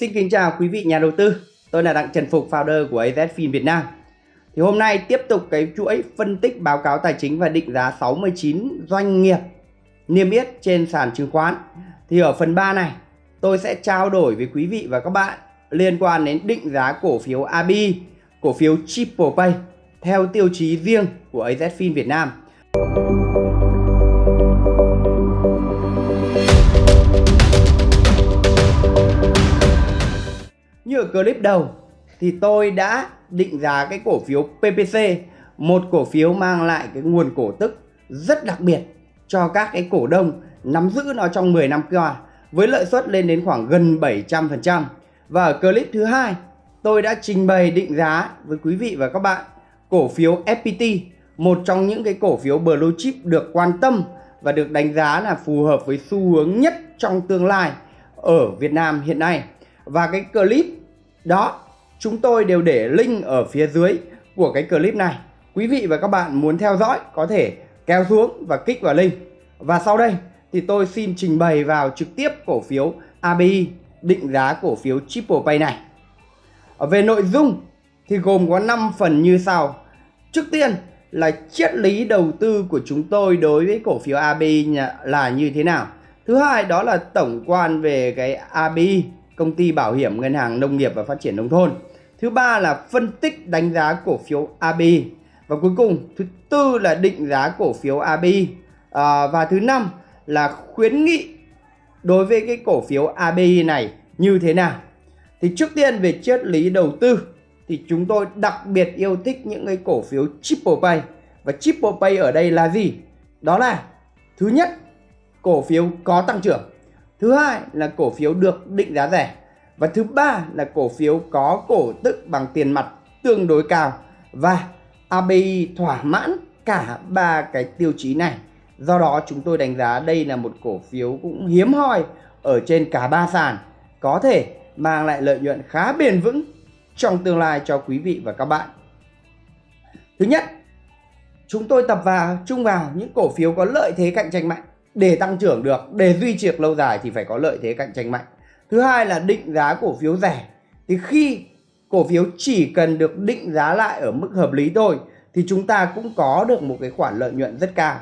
Xin kính chào quý vị nhà đầu tư. Tôi là Đặng Trần Phục, founder của AZFIN Việt Nam. Thì hôm nay tiếp tục cái chuỗi phân tích báo cáo tài chính và định giá 69 doanh nghiệp niêm yết trên sàn chứng khoán. Thì ở phần 3 này, tôi sẽ trao đổi với quý vị và các bạn liên quan đến định giá cổ phiếu ABI, cổ phiếu Triple Pay theo tiêu chí riêng của AZFIN Việt Nam. Như ở clip đầu thì tôi đã định giá cái cổ phiếu PPC, một cổ phiếu mang lại cái nguồn cổ tức rất đặc biệt cho các cái cổ đông nắm giữ nó trong 10 năm qua với lợi suất lên đến khoảng gần 700%. Và ở clip thứ hai, tôi đã trình bày định giá với quý vị và các bạn cổ phiếu FPT, một trong những cái cổ phiếu blue chip được quan tâm và được đánh giá là phù hợp với xu hướng nhất trong tương lai ở Việt Nam hiện nay. Và cái clip đó chúng tôi đều để link ở phía dưới của cái clip này. Quý vị và các bạn muốn theo dõi có thể kéo xuống và kích vào link. Và sau đây thì tôi xin trình bày vào trực tiếp cổ phiếu ABI định giá cổ phiếu Triple Pay này. Về nội dung thì gồm có 5 phần như sau. Trước tiên là triết lý đầu tư của chúng tôi đối với cổ phiếu ABI là như thế nào. Thứ hai đó là tổng quan về cái ABI, công ty bảo hiểm ngân hàng nông nghiệp và phát triển nông thôn. Thứ ba là phân tích đánh giá cổ phiếu ABI. Và cuối cùng thứ tư là định giá cổ phiếu ABI. À, và thứ năm là khuyến nghị đối với cái cổ phiếu ABI này như thế nào. Thì trước tiên về triết lý đầu tư thì chúng tôi đặc biệt yêu thích những cái cổ phiếu Triple Pay. Và Triple Pay ở đây là gì? Đó là thứ nhất cổ phiếu có tăng trưởng. Thứ hai là cổ phiếu được định giá rẻ. Và thứ ba là cổ phiếu có cổ tức bằng tiền mặt tương đối cao. Và ABI thỏa mãn cả ba cái tiêu chí này. Do đó chúng tôi đánh giá đây là một cổ phiếu cũng hiếm hoi ở trên cả ba sàn có thể mang lại lợi nhuận khá bền vững trong tương lai cho quý vị và các bạn. Thứ nhất, chúng tôi tập vào chung vào những cổ phiếu có lợi thế cạnh tranh mạnh để tăng trưởng được, để duy trì lâu dài thì phải có lợi thế cạnh tranh mạnh. Thứ hai là định giá cổ phiếu rẻ. Thì khi cổ phiếu chỉ cần được định giá lại ở mức hợp lý thôi thì chúng ta cũng có được một cái khoản lợi nhuận rất cao.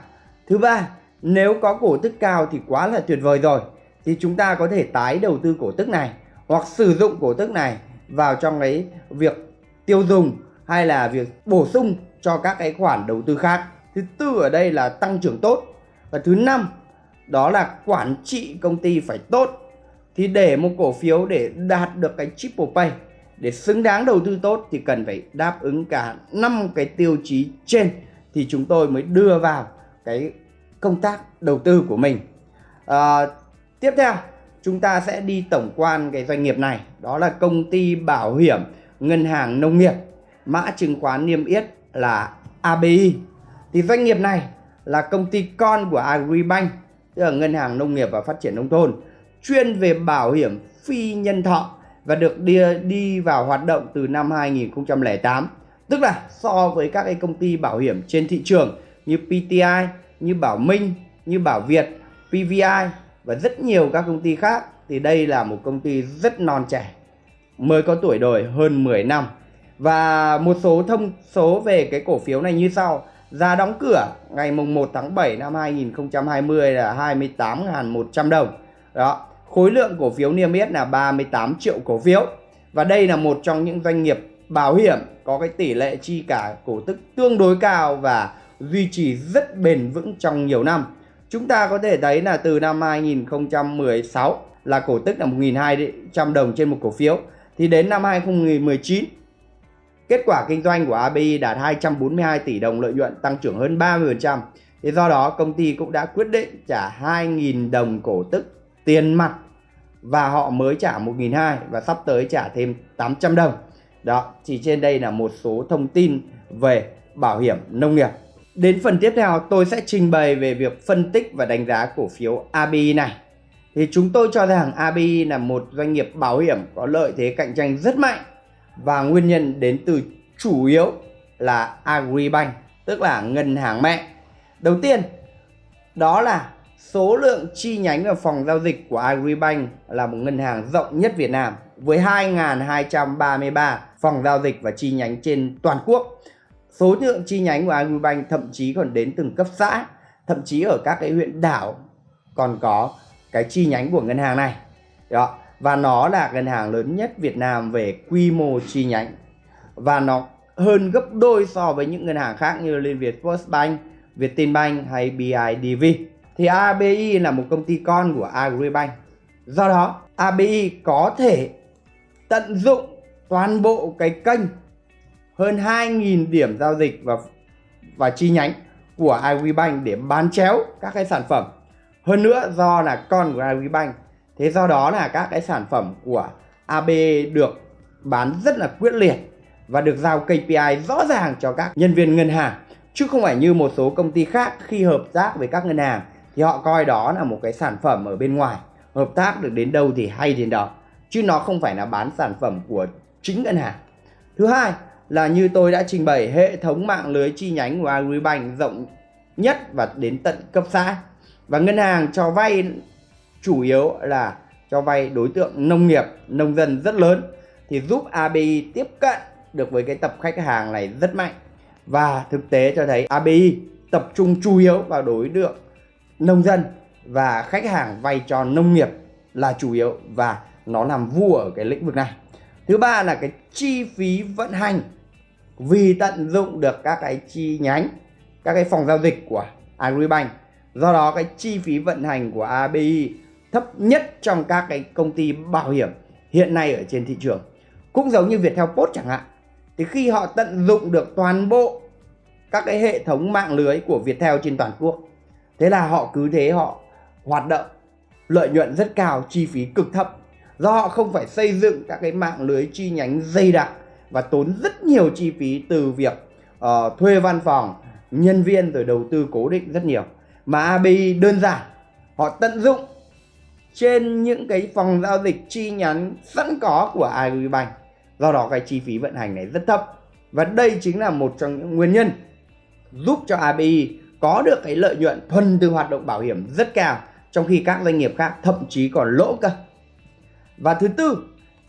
Thứ ba, nếu có cổ tức cao thì quá là tuyệt vời rồi. Thì chúng ta có thể tái đầu tư cổ tức này hoặc sử dụng cổ tức này vào trong cái việc tiêu dùng hay là việc bổ sung cho các cái khoản đầu tư khác. Thứ tư ở đây là tăng trưởng tốt. Và thứ năm đó là quản trị công ty phải tốt. Thì để một cổ phiếu để đạt được cái triple pay để xứng đáng đầu tư tốt thì cần phải đáp ứng cả năm cái tiêu chí trên thì chúng tôi mới đưa vào cái công tác đầu tư của mình. À, tiếp theo chúng ta sẽ đi tổng quan cái doanh nghiệp này đó là công ty bảo hiểm ngân hàng nông nghiệp mã chứng khoán niêm yết là ABI thì doanh nghiệp này là công ty con của Agribank, tức là ngân hàng nông nghiệp và phát triển nông thôn, chuyên về bảo hiểm phi nhân thọ và được đi đi vào hoạt động từ năm 2008 tức là so với các cái công ty bảo hiểm trên thị trường như PTI như Bảo Minh, như Bảo Việt PVI và rất nhiều các công ty khác, thì đây là một công ty rất non trẻ, mới có tuổi đời hơn 10 năm. Và một số thông số về cái cổ phiếu này như sau giá đóng cửa ngày mùng 1 tháng 7 năm 2020 là 28.100 đồng. Đó khối lượng cổ phiếu niêm yết là 38 triệu cổ phiếu. Và đây là một trong những doanh nghiệp bảo hiểm có cái tỷ lệ chi cả cổ tức tương đối cao và duy trì rất bền vững trong nhiều năm. Chúng ta có thể thấy là từ năm 2016 là cổ tức là 1.200 đồng trên một cổ phiếu. Thì đến năm 2019, kết quả kinh doanh của ABI đạt 242 tỷ đồng lợi nhuận tăng trưởng hơn 30%. Thì do đó công ty cũng đã quyết định trả 2.000 đồng cổ tức tiền mặt và họ mới trả 1.200 và sắp tới trả thêm 800 đồng. Đó, chỉ trên đây là một số thông tin về bảo hiểm nông nghiệp. Đến phần tiếp theo tôi sẽ trình bày về việc phân tích và đánh giá cổ phiếu ABI này. Thì chúng tôi cho rằng ABI là một doanh nghiệp bảo hiểm có lợi thế cạnh tranh rất mạnh và nguyên nhân đến từ chủ yếu là Agribank, tức là ngân hàng mẹ. Đầu tiên, đó là số lượng chi nhánh và phòng giao dịch của Agribank là một ngân hàng rộng nhất Việt Nam với 2.233 phòng giao dịch và chi nhánh trên toàn quốc. Số lượng chi nhánh của Agribank thậm chí còn đến từng cấp xã, thậm chí ở các cái huyện đảo còn có cái chi nhánh của ngân hàng này. Đó. Và nó là ngân hàng lớn nhất Việt Nam về quy mô chi nhánh. Và nó hơn gấp đôi so với những ngân hàng khác như Liên Việt Postbank, Vietinbank hay BIDV. Thì ABI là một công ty con của Agribank. Do đó, ABI có thể tận dụng toàn bộ cái kênh hơn 2.000 điểm giao dịch và và chi nhánh của Agribank để bán chéo các cái sản phẩm. Hơn nữa do là con của Agribank, thế do đó là các cái sản phẩm của AB được bán rất là quyết liệt và được giao KPI rõ ràng cho các nhân viên ngân hàng, chứ không phải như một số công ty khác khi hợp tác với các ngân hàng thì họ coi đó là một cái sản phẩm ở bên ngoài. Hợp tác được đến đâu thì hay đến đó, chứ nó không phải là bán sản phẩm của chính ngân hàng. Thứ hai là như tôi đã trình bày, hệ thống mạng lưới chi nhánh của Agribank rộng nhất và đến tận cấp xã. Và ngân hàng cho vay chủ yếu là cho vay đối tượng nông nghiệp, nông dân rất lớn, thì giúp ABI tiếp cận được với cái tập khách hàng này rất mạnh. Và thực tế cho thấy ABI tập trung chủ yếu vào đối tượng nông dân và khách hàng vay cho nông nghiệp là chủ yếu và nó làm vua ở cái lĩnh vực này. Thứ ba là cái chi phí vận hành. Vì tận dụng được các cái chi nhánh, các cái phòng giao dịch của Agribank, do đó cái chi phí vận hành của ABI thấp nhất trong các cái công ty bảo hiểm hiện nay ở trên thị trường. Cũng giống như Viettel Post chẳng hạn thì khi họ tận dụng được toàn bộ các cái hệ thống mạng lưới của Viettel trên toàn quốc thế là họ cứ thế họ hoạt động lợi nhuận rất cao chi phí cực thấp. Do họ không phải xây dựng các cái mạng lưới chi nhánh dày đặc và tốn rất nhiều chi phí từ việc uh, thuê văn phòng nhân viên rồi đầu tư cố định rất nhiều. Mà ABI đơn giản họ tận dụng trên những cái phòng giao dịch chi nhánh sẵn có của Agribank. Do đó cái chi phí vận hành này rất thấp. Và đây chính là một trong những nguyên nhân giúp cho ABI có được cái lợi nhuận thuần từ hoạt động bảo hiểm rất cao, trong khi các doanh nghiệp khác thậm chí còn lỗ cơ. Và thứ tư,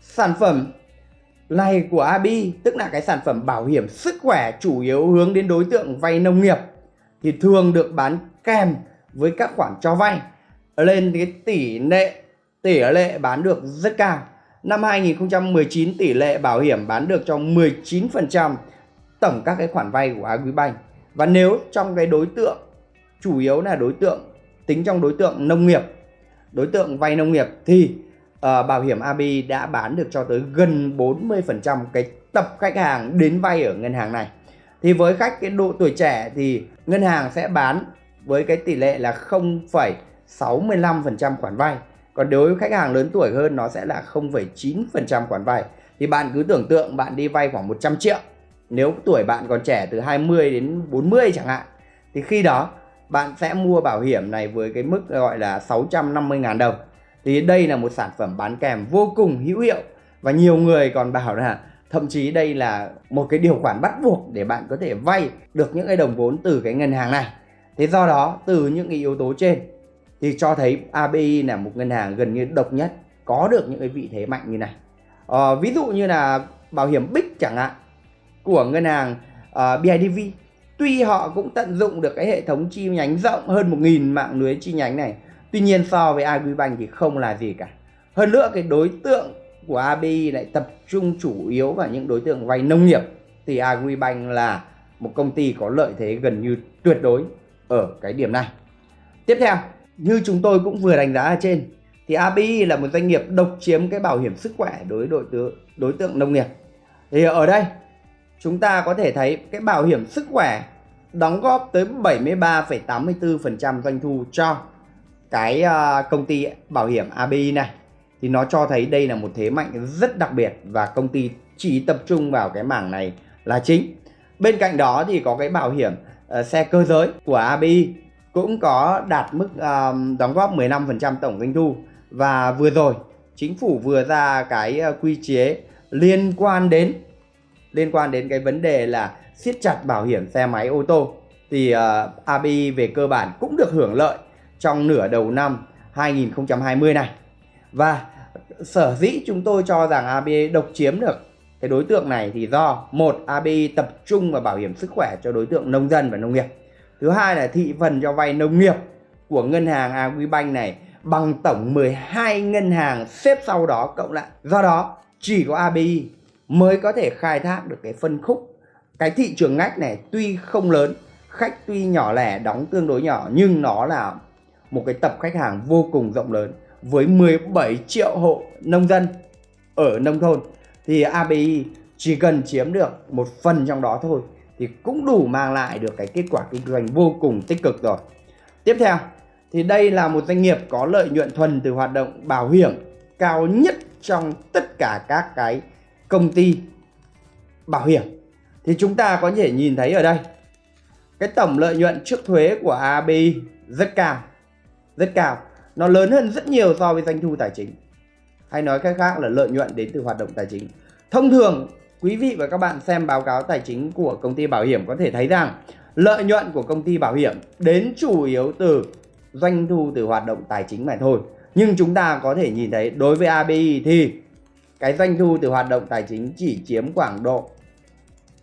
sản phẩm này của ABI tức là cái sản phẩm bảo hiểm sức khỏe chủ yếu hướng đến đối tượng vay nông nghiệp, thì thường được bán kèm với các khoản cho vay lên cái tỷ lệ tỷ lệ bán được rất cao. Năm 2019 tỷ lệ bảo hiểm bán được cho 19% tổng các cái khoản vay của Agribank. Và nếu trong cái đối tượng chủ yếu là đối tượng tính trong đối tượng nông nghiệp đối tượng vay nông nghiệp thì uh, bảo hiểm ABI đã bán được cho tới gần 40% cái tập khách hàng đến vay ở ngân hàng này. Thì với khách cái độ tuổi trẻ thì ngân hàng sẽ bán với cái tỷ lệ là 0,65% khoản vay. Còn đối với khách hàng lớn tuổi hơn nó sẽ là 0,9% khoản vay. Thì bạn cứ tưởng tượng bạn đi vay khoảng 100 triệu. Nếu tuổi bạn còn trẻ từ 20 đến 40 chẳng hạn thì khi đó bạn sẽ mua bảo hiểm này với cái mức gọi là 650.000 đồng. Thì đây là một sản phẩm bán kèm vô cùng hữu hiệu và nhiều người còn bảo là thậm chí đây là một cái điều khoản bắt buộc để bạn có thể vay được những cái đồng vốn từ cái ngân hàng này. Thế do đó từ những cái yếu tố trên thì cho thấy ABI là một ngân hàng gần như độc nhất có được những cái vị thế mạnh như này. À, ví dụ như là bảo hiểm Bích chẳng hạn của ngân hàng ờ, uh, BIDV tuy họ cũng tận dụng được cái hệ thống chi nhánh rộng hơn 1.000 mạng lưới chi nhánh này tuy nhiên so với Agribank thì không là gì cả. Hơn nữa cái đối tượng của ABI lại tập trung chủ yếu vào những đối tượng vay nông nghiệp thì Agribank là một công ty có lợi thế gần như tuyệt đối ở cái điểm này. Tiếp theo như chúng tôi cũng vừa đánh giá ở trên thì ABI là một doanh nghiệp độc chiếm cái bảo hiểm sức khỏe đối đối tượng đối tượng nông nghiệp. Thì ở đây chúng ta có thể thấy cái bảo hiểm sức khỏe đóng góp tới 73,84% doanh thu cho cái à, công ty bảo hiểm ABI này. Thì nó cho thấy đây là một thế mạnh rất đặc biệt và công ty chỉ tập trung vào cái mảng này là chính. Bên cạnh đó thì có cái bảo hiểm ờ, xe cơ giới của ABI cũng có đạt mức uh, đóng góp 15% tổng doanh thu. Và vừa rồi chính phủ vừa ra cái ờ, quy chế liên quan đến liên quan đến cái vấn đề là siết chặt bảo hiểm xe máy ô tô. Thì ờ, uh, ABI về cơ bản cũng được hưởng lợi trong nửa đầu năm 2020 này. Và sở dĩ chúng tôi cho rằng ABI độc chiếm được cái đối tượng này thì do một ABI tập trung vào bảo hiểm sức khỏe cho đối tượng nông dân và nông nghiệp thứ hai là thị phần cho vay nông nghiệp của ngân hàng Agribank này bằng tổng 12 ngân hàng xếp sau đó, cộng lại. Do đó, chỉ có ABI mới có thể khai thác được cái phân khúc. Cái thị trường ngách này tuy không lớn, khách tuy nhỏ lẻ, đóng tương đối nhỏ, nhưng nó là một cái tập khách hàng vô cùng rộng lớn với 17 triệu hộ nông dân ở nông thôn. Thì ABI chỉ cần chiếm được một phần trong đó thôi thì cũng đủ mang lại được cái kết quả kinh doanh vô cùng tích cực rồi. Tiếp theo, thì đây là một doanh nghiệp có lợi nhuận thuần từ hoạt động bảo hiểm cao nhất trong tất cả các cái công ty bảo hiểm. Thì chúng ta có thể nhìn thấy ở đây, cái tổng lợi nhuận trước thuế của ABI rất cao. Rất cao. Nó lớn hơn rất nhiều so với doanh thu tài chính. Hay nói cách khác là lợi nhuận đến từ hoạt động tài chính. Thông thường quý vị và các bạn xem báo cáo tài chính của công ty bảo hiểm có thể thấy rằng lợi nhuận của công ty bảo hiểm đến chủ yếu từ doanh thu từ hoạt động tài chính mà thôi. Nhưng chúng ta có thể nhìn thấy đối với ABI thì cái doanh thu từ hoạt động tài chính chỉ chiếm khoảng độ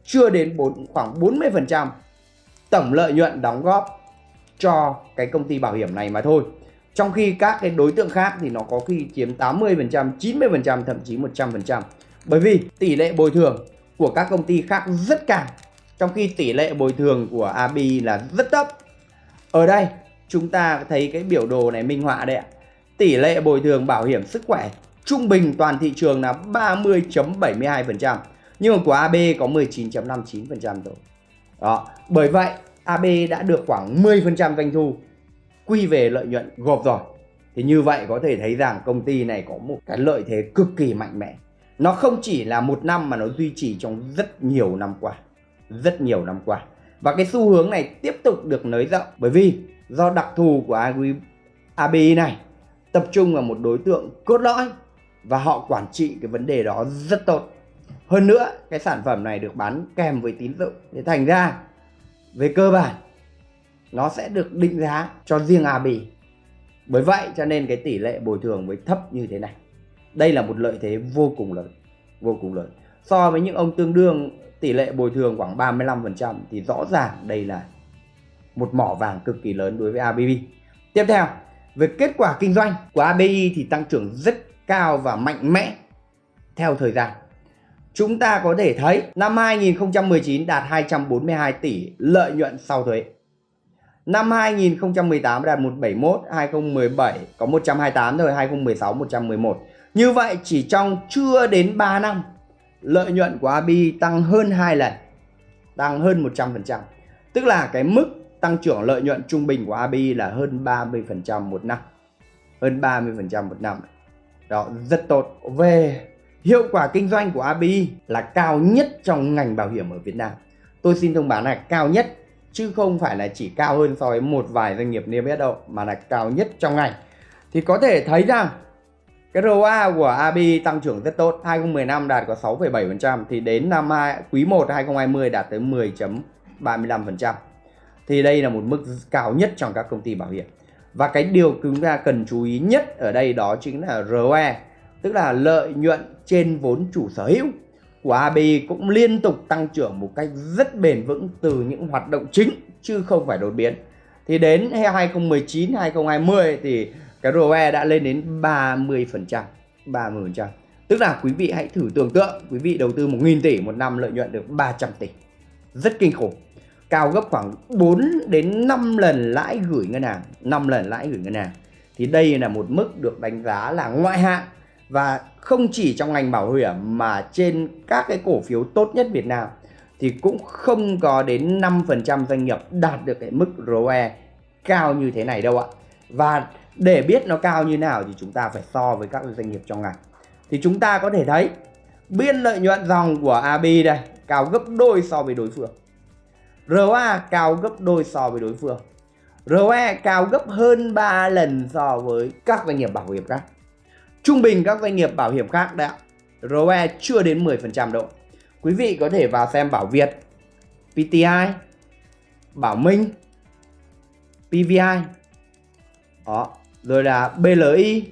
chưa đến 4, khoảng 40% tổng lợi nhuận đóng góp cho cái công ty bảo hiểm này mà thôi. Trong khi các cái đối tượng khác thì nó có khi chiếm 80%, 90%, thậm chí 100%. Bởi vì tỷ lệ bồi thường của các công ty khác rất cao. Trong khi tỷ lệ bồi thường của AB là rất thấp. Ở đây chúng ta thấy cái biểu đồ này minh họa đây ạ. Tỷ lệ bồi thường bảo hiểm sức khỏe trung bình toàn thị trường là 30.72%. Nhưng mà của AB có 19.59% rồi. Đó, bởi vậy AB đã được khoảng 10% doanh thu quy về lợi nhuận gộp rồi. Thì như vậy có thể thấy rằng công ty này có một cái lợi thế cực kỳ mạnh mẽ. Nó không chỉ là một năm mà nó duy trì trong rất nhiều năm qua. Rất nhiều năm qua. Và cái xu hướng này tiếp tục được nới rộng bởi vì do đặc thù của Agri ABI này tập trung vào một đối tượng cốt lõi và họ quản trị cái vấn đề đó rất tốt. Hơn nữa, cái sản phẩm này được bán kèm với tín dụng. Thế thành ra về cơ bản nó sẽ được định giá cho riêng ABI. Bởi vậy cho nên cái tỷ lệ bồi thường mới thấp như thế này. Đây là một lợi thế vô cùng lớn, vô cùng lớn. So với những ông tương đương tỷ lệ bồi thường khoảng 35% thì rõ ràng đây là một mỏ vàng cực kỳ lớn đối với ABB. Tiếp theo, về kết quả kinh doanh của ABI thì tăng trưởng rất cao và mạnh mẽ theo thời gian. Chúng ta có thể thấy năm 2019 đạt 242 tỷ lợi nhuận sau thuế. Năm 2018 đạt 171, 2017 có 128 rồi, 2016 111. Như vậy chỉ trong chưa đến 3 năm, lợi nhuận của ABI tăng hơn 2 lần, tăng hơn 100%. Tức là cái mức tăng trưởng lợi nhuận trung bình của ABI là hơn 30% một năm. Hơn 30% một năm. Đó, rất tốt. Về hiệu quả kinh doanh của ABI là cao nhất trong ngành bảo hiểm ở Việt Nam. Tôi xin thông báo là cao nhất chứ không phải là chỉ cao hơn so với một vài doanh nghiệp niêm yết đâu mà là cao nhất trong ngành. Thì có thể thấy rằng cái ROA của AB tăng trưởng rất tốt, 2015 đạt có 6,7% thì đến năm 2, quý 1 2020 đạt tới 10.35%. Thì đây là một mức cao nhất trong các công ty bảo hiểm. Và cái điều chúng ta cần chú ý nhất ở đây đó chính là ROE, tức là lợi nhuận trên vốn chủ sở hữu của AB cũng liên tục tăng trưởng một cách rất bền vững từ những hoạt động chính chứ không phải đột biến. Thì đến 2019 2020 thì cái ROE đã lên đến 30%, 30%. Tức là quý vị hãy thử tưởng tượng quý vị đầu tư 1.000 tỷ một năm lợi nhuận được 300 tỷ. Rất kinh khủng cao gấp khoảng 4 đến 5 lần lãi gửi ngân hàng 5 lần lãi gửi ngân hàng thì đây là một mức được đánh giá là ngoại hạng và không chỉ trong ngành bảo hiểm mà trên các cái cổ phiếu tốt nhất Việt Nam thì cũng không có đến 5% doanh nghiệp đạt được cái mức ROE cao như thế này đâu ạ và để biết nó cao như nào thì chúng ta phải so với các doanh nghiệp trong ngành thì chúng ta có thể thấy biên lợi nhuận dòng của AB đây cao gấp đôi so với đối phương ROA cao gấp đôi so với đối phương. ROE cao gấp hơn 3 lần so với các doanh nghiệp bảo hiểm khác. Trung bình các doanh nghiệp bảo hiểm khác đã ROE chưa đến 10% độ. Quý vị có thể vào xem Bảo Việt, PTI, Bảo Minh, PVI. Đó, rồi là BLI,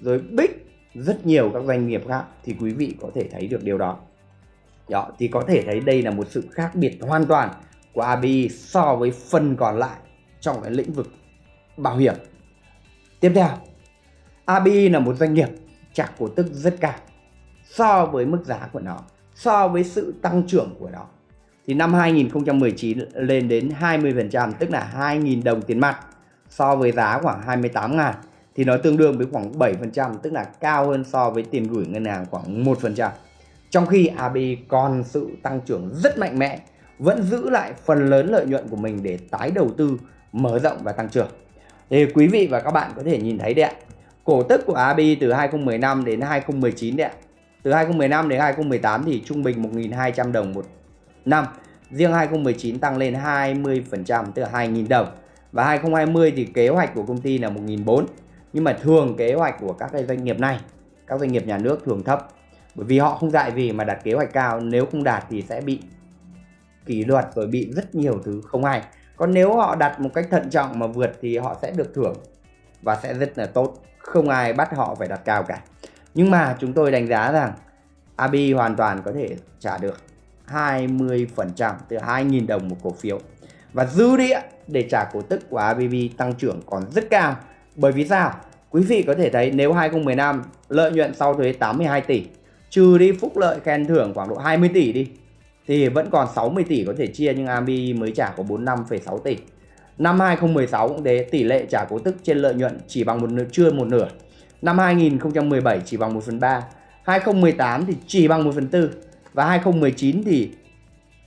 rồi BIC, rất nhiều các doanh nghiệp khác thì quý vị có thể thấy được điều đó. đó thì có thể thấy đây là một sự khác biệt hoàn toàn của ABI so với phần còn lại trong cái lĩnh vực bảo hiểm. Tiếp theo, ABI là một doanh nghiệp trả cổ tức rất cao so với mức giá của nó, so với sự tăng trưởng của nó. Thì năm 2019 lên đến 20% tức là 2.000 đồng tiền mặt so với giá khoảng 28 ngàn thì nó tương đương với khoảng 7% tức là cao hơn so với tiền gửi ngân hàng khoảng 1%. Trong khi AB còn sự tăng trưởng rất mạnh mẽ, vẫn giữ lại phần lớn lợi nhuận của mình để tái đầu tư, mở rộng và tăng trưởng. Thì quý vị và các bạn có thể nhìn thấy đấy ạ. Cổ tức của AB từ 2015 đến 2019 đấy ạ. Từ 2015 đến 2018 thì trung bình 1.200 đồng một năm. Riêng 2019 tăng lên 20% tức là 2.000 đồng. Và 2020 thì kế hoạch của công ty là 1.400 nhưng mà thường kế hoạch của các cái doanh nghiệp này, các doanh nghiệp nhà nước thường thấp. Bởi vì họ không dạy gì mà đặt kế hoạch cao, nếu không đạt thì sẽ bị kỷ luật rồi bị rất nhiều thứ không hay. Còn nếu họ đặt một cách thận trọng mà vượt thì họ sẽ được thưởng và sẽ rất là tốt. Không ai bắt họ phải đặt cao cả. Nhưng mà chúng tôi đánh giá rằng AB hoàn toàn có thể trả được 20% từ 2.000 đồng một cổ phiếu và dư địa để trả cổ tức của ABB tăng trưởng còn rất cao bởi vì sao? Quý vị có thể thấy nếu 2015 lợi nhuận sau thuế 82 tỷ, trừ đi phúc lợi khen thưởng khoảng độ 20 tỷ đi, thì vẫn còn 60 tỷ có thể chia nhưng ABB mới trả có 45,6 tỷ. Năm 2016 cũng thế, tỷ lệ trả cổ tức trên lợi nhuận chỉ bằng một nửa, chưa một nửa. Năm 2017 chỉ bằng 1 phần 3, 2018 thì chỉ bằng 1 phần 4 và 2019 thì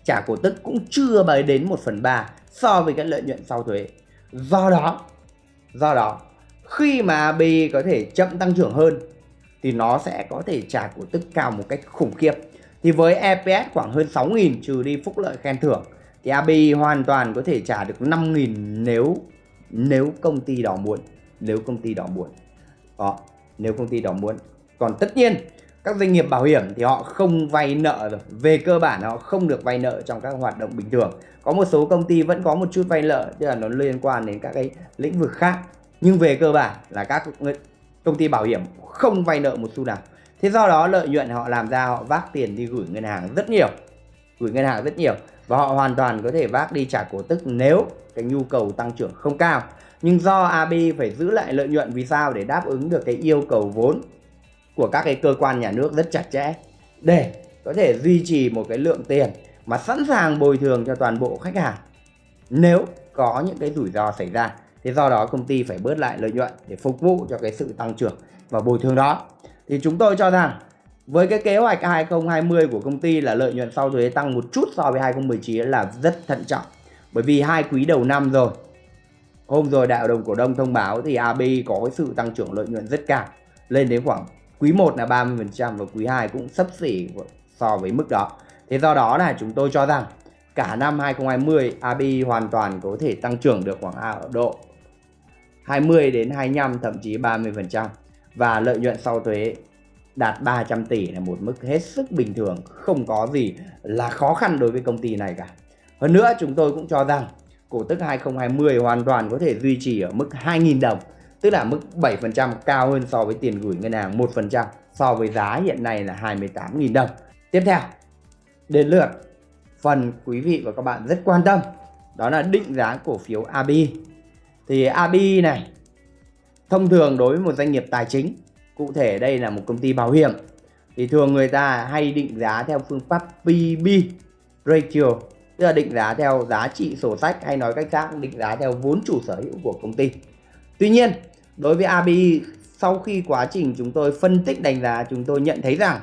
trả cổ tức cũng chưa bày đến 1 phần 3 so với cái lợi nhuận sau thuế. Do đó, do đó khi mà AB có thể chậm tăng trưởng hơn thì nó sẽ có thể trả cổ tức cao một cách khủng khiếp. Thì với EPS khoảng hơn 6.000 trừ đi phúc lợi khen thưởng thì AB hoàn toàn có thể trả được 5.000 nếu nếu công ty đó muốn. Nếu công ty đó muốn. Đó, nếu công ty đó muốn. Còn tất nhiên các doanh nghiệp bảo hiểm thì họ không vay nợ rồi. Về cơ bản họ không được vay nợ trong các hoạt động bình thường. Có một số công ty vẫn có một chút vay nợ, tức là nó liên quan đến các cái lĩnh vực khác. Nhưng về cơ bản là các công ty bảo hiểm không vay nợ một xu nào. Thế do đó lợi nhuận họ làm ra, họ vác tiền đi gửi ngân hàng rất nhiều. Gửi ngân hàng rất nhiều. Và họ hoàn toàn có thể vác đi trả cổ tức nếu cái nhu cầu tăng trưởng không cao. Nhưng do AB phải giữ lại lợi nhuận vì sao? Để đáp ứng được cái yêu cầu vốn của các cái cơ quan nhà nước rất chặt chẽ để có thể duy trì một cái lượng tiền mà sẵn sàng bồi thường cho toàn bộ khách hàng nếu có những cái rủi ro xảy ra Thế do đó công ty phải bớt lại lợi nhuận để phục vụ cho cái sự tăng trưởng và bồi thường đó. Thì chúng tôi cho rằng với cái kế hoạch 2020 của công ty là lợi nhuận sau thuế tăng một chút so với 2019 là rất thận trọng. Bởi vì hai quý đầu năm rồi. Hôm rồi đại hội đồng cổ đông thông báo thì AB có cái sự tăng trưởng lợi nhuận rất cao. Lên đến khoảng quý 1 là 30% và quý 2 cũng sấp xỉ so với mức đó. Thế do đó là chúng tôi cho rằng cả năm 2020 AB hoàn toàn có thể tăng trưởng được khoảng độ 20 đến 25 thậm chí 30% và lợi nhuận sau thuế đạt 300 tỷ là một mức hết sức bình thường, không có gì là khó khăn đối với công ty này cả. Hơn nữa chúng tôi cũng cho rằng cổ tức 2020 hoàn toàn có thể duy trì ở mức 2.000 đồng, tức là mức 7% cao hơn so với tiền gửi ngân hàng 1% so với giá hiện nay là 28.000 đồng. Tiếp theo, đến lượt phần quý vị và các bạn rất quan tâm, đó là định giá cổ phiếu ABI thì AB này thông thường đối với một doanh nghiệp tài chính cụ thể đây là một công ty bảo hiểm thì thường người ta hay định giá theo phương pháp PB ratio tức là định giá theo giá trị sổ sách hay nói cách khác định giá theo vốn chủ sở hữu của công ty tuy nhiên đối với ABI sau khi quá trình chúng tôi phân tích đánh giá, chúng tôi nhận thấy rằng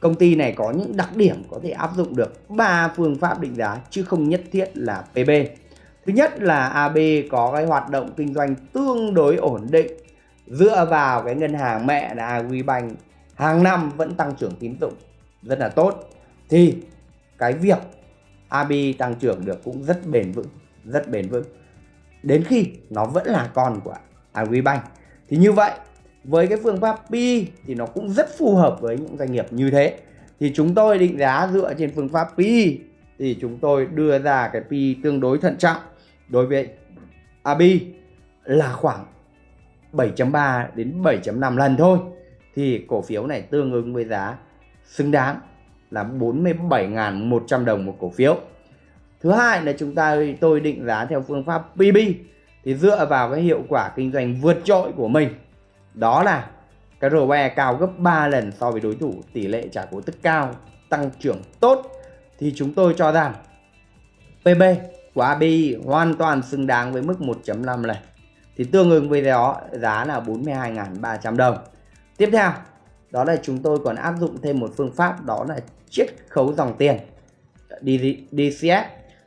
công ty này có những đặc điểm có thể áp dụng được ba phương pháp định giá, chứ không nhất thiết là PB Thứ nhất là AB có cái hoạt động kinh doanh tương đối ổn định. Dựa vào cái ngân hàng mẹ là Agribank, hàng năm vẫn tăng trưởng tín dụng rất là tốt. Thì cái việc AB tăng trưởng được cũng rất bền vững, rất bền vững. Đến khi nó vẫn là con của Agribank thì như vậy, với cái phương pháp P thì nó cũng rất phù hợp với những doanh nghiệp như thế. Thì chúng tôi định giá dựa trên phương pháp P thì chúng tôi đưa ra cái P tương đối thận trọng đối với AB là khoảng 7.3 đến 7.5 lần thôi. Thì cổ phiếu này tương ứng với giá xứng đáng là 47.100 đồng một cổ phiếu. Thứ hai là chúng ta, tôi định giá theo phương pháp PB thì dựa vào cái hiệu quả kinh doanh vượt trội của mình. Đó là cái ROE cao gấp 3 lần so với đối thủ, tỷ lệ trả cổ tức cao, tăng trưởng tốt thì chúng tôi cho rằng PB của ABI hoàn toàn xứng đáng với mức 1.5 này Thì tương ứng với đó giá là 42.300 đồng. Tiếp theo, đó là chúng tôi còn áp dụng thêm một phương pháp đó là chiết khấu dòng tiền DCF.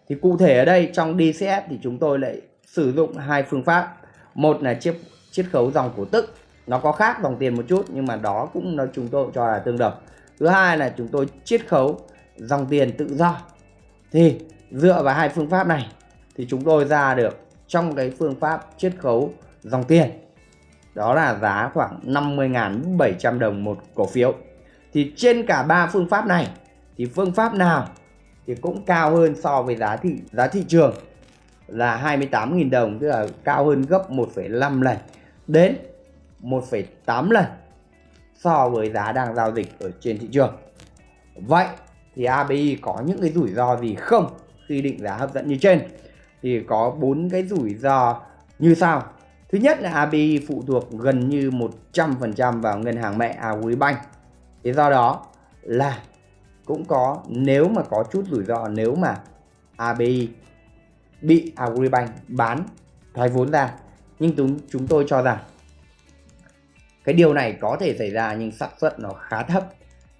Thì cụ thể ở đây trong DCF thì chúng tôi lại sử dụng hai phương pháp. Một là chiết chiết khấu dòng cổ tức. Nó có khác dòng tiền một chút nhưng mà đó cũng nó chúng tôi cho là tương đồng. Thứ hai là chúng tôi chiết khấu dòng tiền tự do. Thì dựa vào hai phương pháp này thì chúng tôi ra được trong cái phương pháp chiết khấu dòng tiền đó là giá khoảng 50.700 đồng một cổ phiếu thì trên cả ba phương pháp này thì phương pháp nào thì cũng cao hơn so với giá thị giá thị trường là 28.000 đồng tức là cao hơn gấp 1,5 lần đến 1,8 lần so với giá đang giao dịch ở trên thị trường. Vậy thì ABI có những cái rủi ro gì không khi định giá hấp dẫn như trên? Thì có bốn cái rủi ro như sau. Thứ nhất là ABI phụ thuộc gần như 100% vào ngân hàng mẹ Agribank. Thế do đó là cũng có nếu mà có chút rủi ro nếu mà ABI bị Agribank bán thoái vốn ra. Nhưng chúng, chúng tôi cho rằng cái điều này có thể xảy ra nhưng xác suất nó khá thấp.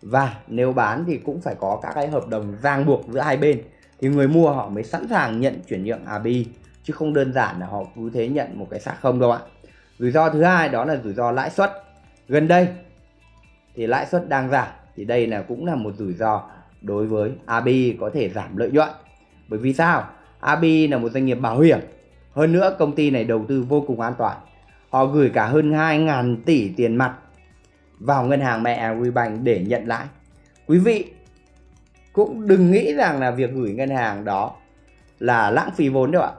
Và nếu bán thì cũng phải có các cái hợp đồng ràng buộc giữa hai bên thì người mua họ mới sẵn sàng nhận chuyển nhượng ABI chứ không đơn giản là họ cứ thế nhận một cái xác không đâu ạ. Rủi ro thứ hai đó là rủi ro lãi suất. Gần đây thì lãi suất đang giảm thì đây là cũng là một rủi ro đối với ABI có thể giảm lợi nhuận. Bởi vì sao? ABI là một doanh nghiệp bảo hiểm. Hơn nữa, công ty này đầu tư vô cùng an toàn. Họ gửi cả hơn 2.000 tỷ tiền mặt vào ngân hàng mẹ Agribank để nhận lãi. Quý vị cũng đừng nghĩ rằng là việc gửi ngân hàng đó là lãng phí vốn đâu ạ.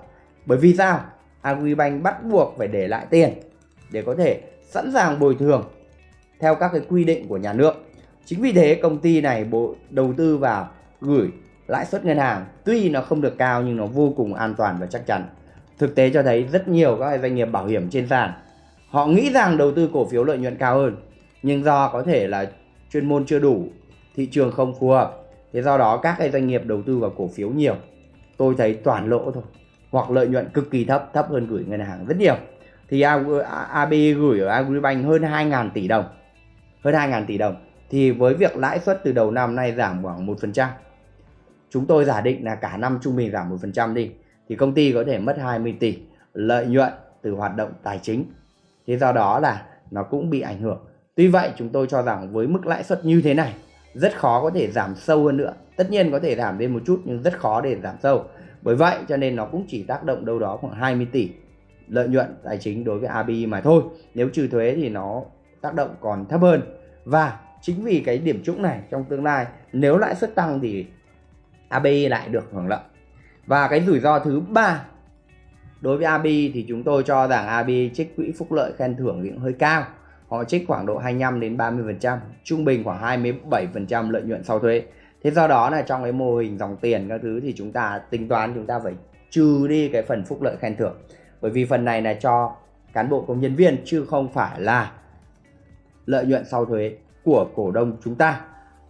Bởi vì sao? Agribank bắt buộc phải để lại tiền để có thể sẵn sàng bồi thường theo các cái quy định của nhà nước. Chính vì thế, công ty này bộ đầu tư vào gửi lãi suất ngân hàng tuy nó không được cao nhưng nó vô cùng an toàn và chắc chắn. Thực tế cho thấy rất nhiều các doanh nghiệp bảo hiểm trên sàn họ nghĩ rằng đầu tư cổ phiếu lợi nhuận cao hơn nhưng do có thể là chuyên môn chưa đủ, thị trường không phù hợp. Thế do đó các cái doanh nghiệp đầu tư vào cổ phiếu nhiều tôi thấy toàn lỗ thôi hoặc lợi nhuận cực kỳ thấp thấp hơn gửi ngân hàng rất nhiều thì AB gửi ở Agribank hơn 2.000 tỷ đồng hơn 2.000 tỷ đồng thì với việc lãi suất từ đầu năm nay giảm khoảng 1% chúng tôi giả định là cả năm trung bình giảm 1% đi, thì công ty có thể mất 20 tỷ lợi nhuận từ hoạt động tài chính. Thế do đó là nó cũng bị ảnh hưởng. Tuy vậy, chúng tôi cho rằng với mức lãi suất như thế này, rất khó có thể giảm sâu hơn nữa. Tất nhiên có thể giảm lên một chút, nhưng rất khó để giảm sâu. Bởi vậy, cho nên nó cũng chỉ tác động đâu đó khoảng 20 tỷ lợi nhuận tài chính đối với ABI mà thôi. Nếu trừ thuế thì nó tác động còn thấp hơn. Và chính vì cái điểm trũng này trong tương lai, nếu lãi suất tăng thì ABI lại được hưởng lợi. Và cái rủi ro thứ ba, đối với ABI thì chúng tôi cho rằng ABI trích quỹ phúc lợi khen thưởng cũng hơi cao. Họ trích khoảng độ 25 đến 30 phần trăm, trung bình khoảng 27 phần trăm lợi nhuận sau thuế. Thế do đó là trong cái mô hình dòng tiền các thứ thì chúng ta tính toán chúng ta phải trừ đi cái phần phúc lợi khen thưởng. Bởi vì phần này là cho cán bộ công nhân viên, chứ không phải là lợi nhuận sau thuế của cổ đông chúng ta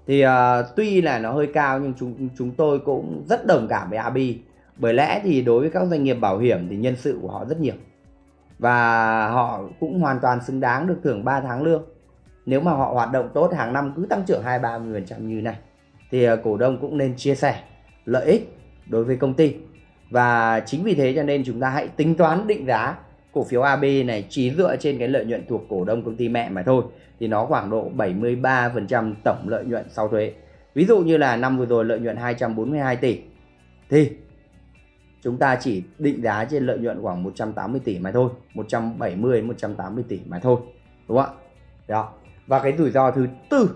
thì uh, tuy là nó hơi cao nhưng chúng chúng tôi cũng rất đồng cảm với Abi. Bởi lẽ thì đối với các doanh nghiệp bảo hiểm thì nhân sự của họ rất nhiều. Và họ cũng hoàn toàn xứng đáng được thưởng 3 tháng lương. Nếu mà họ hoạt động tốt hàng năm cứ tăng trưởng 2 30% như này thì uh, cổ đông cũng nên chia sẻ lợi ích đối với công ty. Và chính vì thế cho nên chúng ta hãy tính toán định giá cổ phiếu AB này, chỉ dựa trên cái lợi nhuận thuộc cổ đông công ty mẹ mà thôi. Thì nó khoảng độ 73% tổng lợi nhuận sau thuế. Ví dụ như là năm vừa rồi lợi nhuận 242 tỷ. Thì chúng ta chỉ định giá trên lợi nhuận khoảng 180 tỷ mà thôi. 170 180 tỷ mà thôi. Đúng không ạ? Đó. Và cái rủi ro thứ tư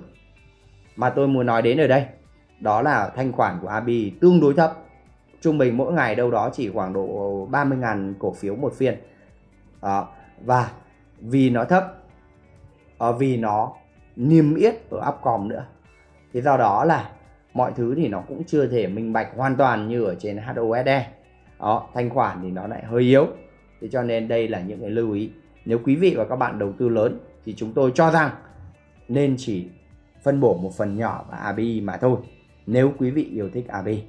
mà tôi muốn nói đến ở đây, đó là thanh khoản của AB tương đối thấp. Trung bình mỗi ngày đâu đó chỉ khoảng độ 30.000 cổ phiếu một phiên đó. và vì nó thấp ờ, vì nó niêm yết ở Upcom nữa. Thì do đó là mọi thứ thì nó cũng chưa thể minh bạch hoàn toàn như ở trên HOSE đó thanh khoản thì nó lại hơi yếu. Thế cho nên đây là những cái lưu ý. Nếu quý vị và các bạn đầu tư lớn thì chúng tôi cho rằng nên chỉ phân bổ một phần nhỏ vào ABI mà thôi nếu quý vị yêu thích ABI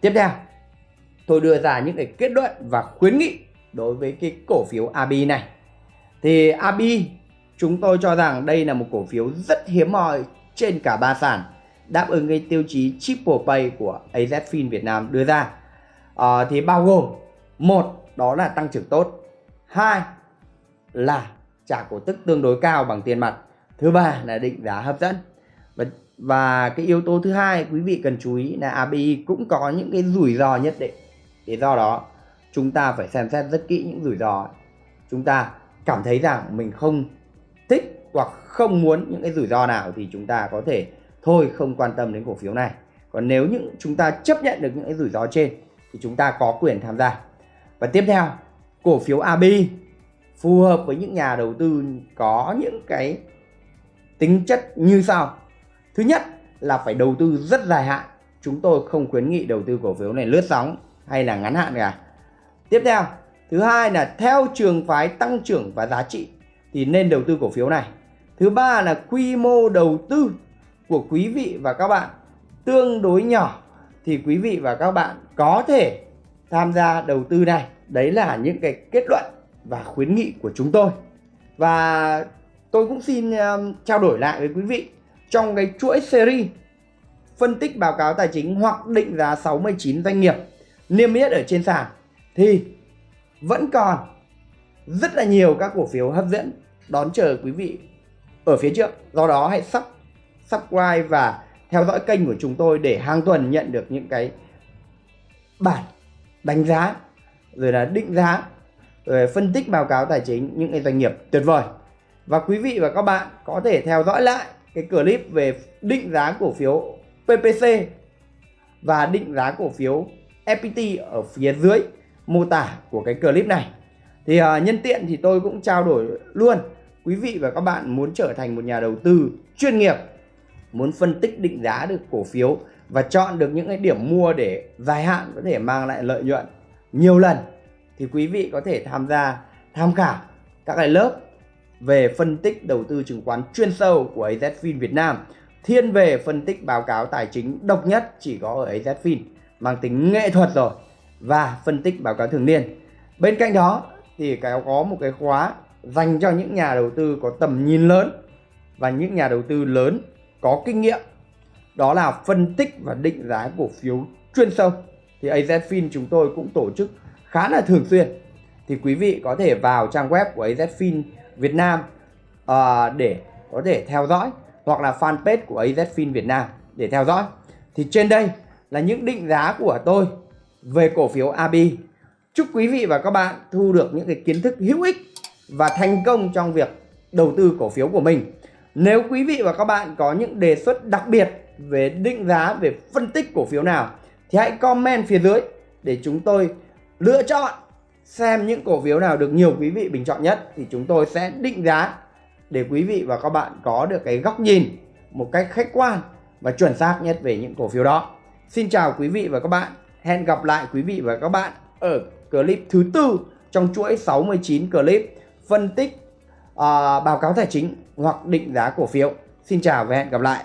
tiếp theo tôi đưa ra những cái kết luận và khuyến nghị đối với cái cổ phiếu ABI này. Thì ABI chúng tôi cho rằng đây là một cổ phiếu rất hiếm hoi trên cả ba sàn đáp ứng cái tiêu chí triple pay của AZFIN Việt Nam đưa ra. À, thì bao gồm một đó là tăng trưởng tốt. Hai là trả cổ tức tương đối cao bằng tiền mặt. Thứ ba là định giá hấp dẫn. Và và cái yếu tố thứ hai quý vị cần chú ý là ABI cũng có những cái rủi ro nhất định. Thì do đó chúng ta phải xem xét rất kỹ những rủi ro chúng ta cảm thấy rằng mình không thích hoặc không muốn những cái rủi ro nào thì chúng ta có thể thôi không quan tâm đến cổ phiếu này. Còn nếu những, chúng ta chấp nhận được những cái rủi ro trên thì chúng ta có quyền tham gia. Và tiếp theo, cổ phiếu AB phù hợp với những nhà đầu tư có những cái tính chất như sau. Thứ nhất là phải đầu tư rất dài hạn. Chúng tôi không khuyến nghị đầu tư cổ phiếu này lướt sóng hay là ngắn hạn cả tiếp theo thứ hai là theo trường phái tăng trưởng và giá trị thì nên đầu tư cổ phiếu này. Thứ ba là quy mô đầu tư của quý vị và các bạn tương đối nhỏ thì quý vị và các bạn có thể tham gia đầu tư này. Đấy là những cái kết luận và khuyến nghị của chúng tôi. Và tôi cũng xin um, trao đổi lại với quý vị trong cái chuỗi series phân tích báo cáo tài chính hoặc định giá 69 doanh nghiệp niêm yết ở trên sàn thì vẫn còn rất là nhiều các cổ phiếu hấp dẫn đón chờ quý vị ở phía trước. Do đó hãy sub subscribe và theo dõi kênh của chúng tôi để hàng tuần nhận được những cái bản đánh giá, rồi là định giá, rồi phân tích báo cáo tài chính những cái doanh nghiệp tuyệt vời. Và quý vị và các bạn có thể theo dõi lại cái clip về định giá cổ phiếu PPC và định giá cổ phiếu FPT ở phía dưới mô tả của cái clip này. Thì uh, nhân tiện thì tôi cũng trao đổi luôn. Quý vị và các bạn muốn trở thành một nhà đầu tư chuyên nghiệp muốn phân tích định giá được cổ phiếu và chọn được những cái điểm mua để dài hạn có thể mang lại lợi nhuận nhiều lần thì quý vị có thể tham gia tham khảo các cái lớp về phân tích đầu tư chứng khoán chuyên sâu của AZFIN Việt Nam. Thiên về phân tích báo cáo tài chính độc nhất chỉ có ở AZFIN mang tính nghệ thuật rồi và phân tích báo cáo thường niên. Bên cạnh đó thì cái có một cái khóa dành cho những nhà đầu tư có tầm nhìn lớn và những nhà đầu tư lớn có kinh nghiệm. Đó là phân tích và định giá cổ phiếu chuyên sâu. Thì AZFIN chúng tôi cũng tổ chức khá là thường xuyên. Thì quý vị có thể vào trang web của AZFIN Việt Nam uh, để có thể theo dõi hoặc là fanpage của AZFIN Việt Nam để theo dõi. Thì trên đây là những định giá của tôi về cổ phiếu AB chúc quý vị và các bạn thu được những cái kiến thức hữu ích và thành công trong việc đầu tư cổ phiếu của mình nếu quý vị và các bạn có những đề xuất đặc biệt về định giá, về phân tích cổ phiếu nào thì hãy comment phía dưới để chúng tôi lựa chọn xem những cổ phiếu nào được nhiều quý vị bình chọn nhất thì chúng tôi sẽ định giá để quý vị và các bạn có được cái góc nhìn một cách khách quan và chuẩn xác nhất về những cổ phiếu đó. Xin chào quý vị và các bạn. Hẹn gặp lại quý vị và các bạn ở clip thứ tư trong chuỗi 69 clip phân tích uh, báo cáo tài chính hoặc định giá cổ phiếu. Xin chào và hẹn gặp lại.